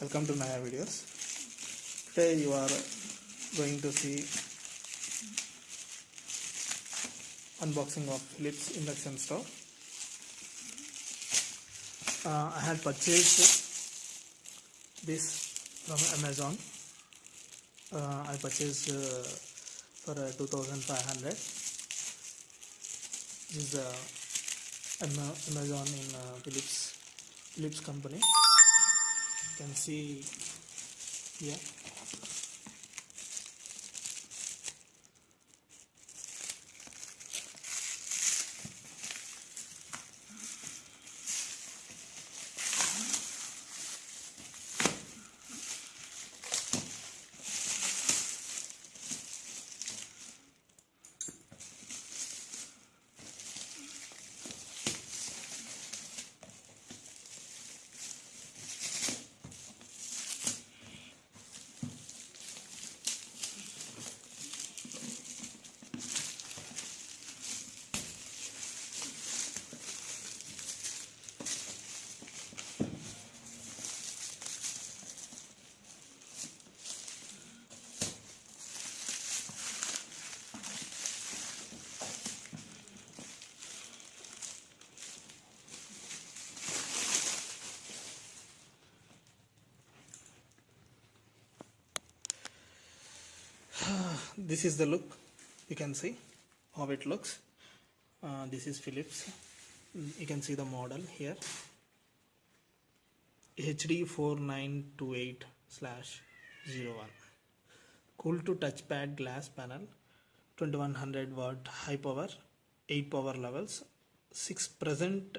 welcome to Naya videos. Today you are going to see unboxing of Philips induction stove uh, I had purchased this from Amazon. Uh, I purchased uh, for uh, 2500 this is uh, Amazon in uh, Philips Philips company can see here this is the look. You can see how it looks. Uh, this is Philips. You can see the model here. HD 4928 slash 01 cool to touchpad glass panel. 2100 watt high power 8 power levels 6 present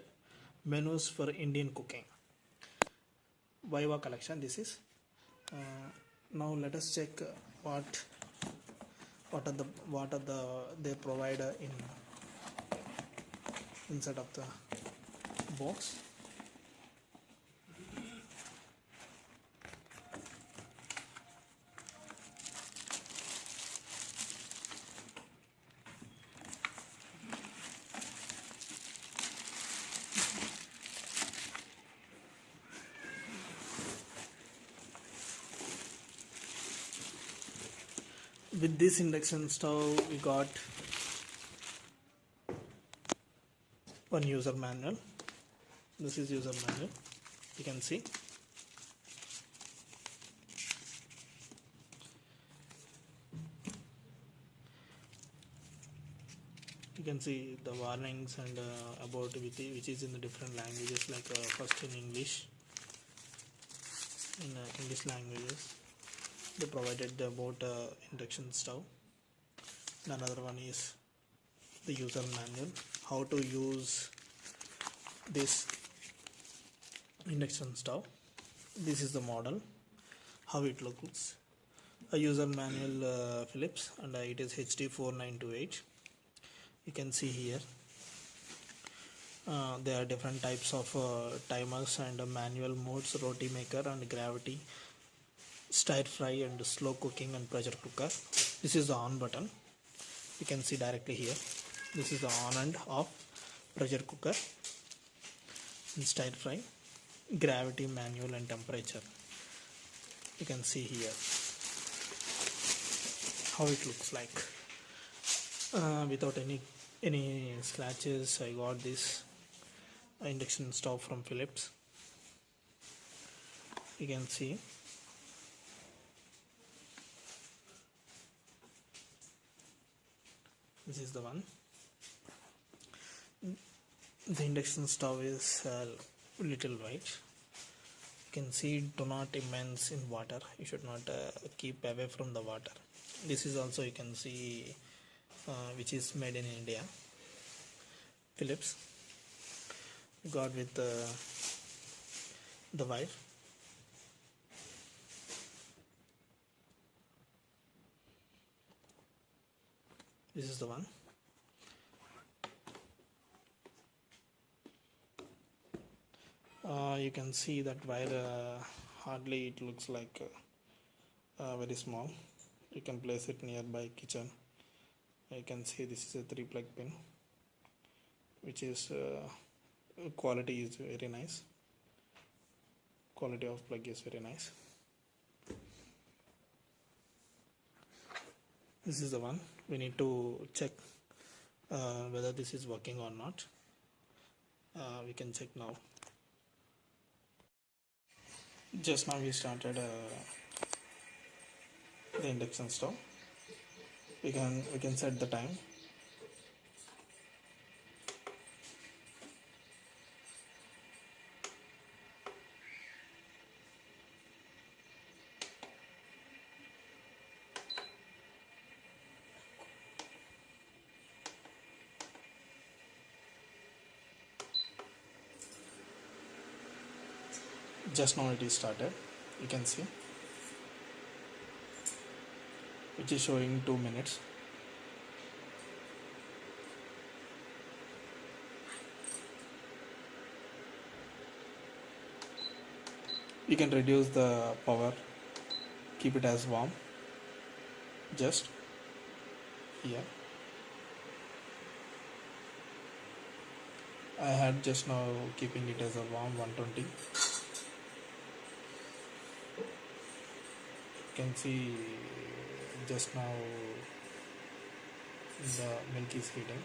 menus for Indian cooking. Viva collection this is. Uh, now let us check what what are the what are the they provide in inside of the box with this induction stove we got one user manual. This is user manual. You can see. You can see the warnings and uh, about which, is in the different languages like uh, first in english. In uh, english languages they provided the about uh, induction stove. And another one is the user manual. How to use this induction stove. This is the model. How it looks. A user manual uh, Philips and uh, it is HD 4928 you can see here. Uh, there are different types of uh, timers and manual modes roti maker and gravity stir fry and slow cooking and pressure cooker. This is the on button. You can see directly here. This is the on and off pressure cooker and stir fry. Gravity manual and temperature. You can see here how it looks like. Uh, without any any scratches I got this induction stove from Philips. You can see this is the one. The induction stove is uh, little white. You can see do not immerse in water. You should not uh, keep away from the water. This is also you can see uh, which is made in India. Philips. Got with uh, the wife this is the one. Uh, you can see that wire uh, hardly it looks like uh, uh, very small. You can place it nearby kitchen. You can see this is a three plug pin which is uh, quality is very nice. Quality of plug is very nice. This is the one we need to check uh, whether this is working or not. Uh, we can check now. Just now we started uh, the induction stove we can we can set the time just now it is started. You can see. Which is showing 2 minutes. You can reduce the power. Keep it as warm. Just here. I had just now keeping it as a warm 120 can see just now the milk is heating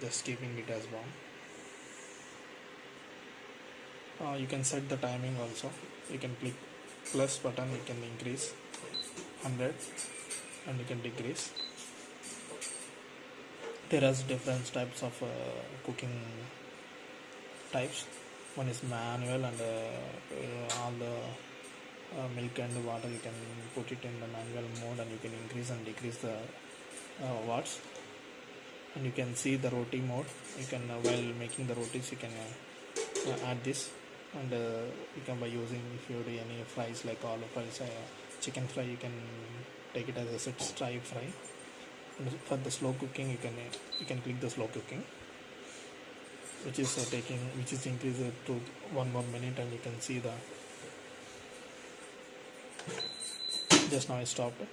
just keeping it as warm. Uh, you can set the timing also. You can click plus button you can increase 100 and you can decrease. There are different types of uh, cooking types. One is manual and uh, uh, all the uh, milk and water you can put it in the manual mode and you can increase and decrease the uh, watts. And you can see the roti mode. You can uh, while making the rotis you can uh, uh, add this. And uh, you can by using if you do any fries like all fries chicken fry you can take it as a set fry fry. And for the slow cooking you can you can click the slow cooking which is taking which is increased to one more minute and you can see the just now I stopped it.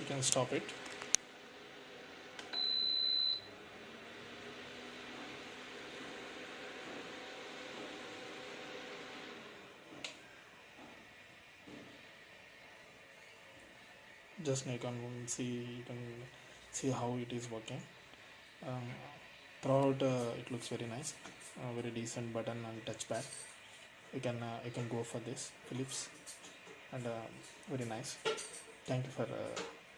you can stop it just you can see you can see how it is working. Um, throughout uh, it looks very nice. Very decent button and touchpad. You can uh, you can go for this philips. And uh, very nice. Thank you for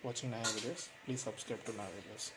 watching my videos. Please subscribe to my videos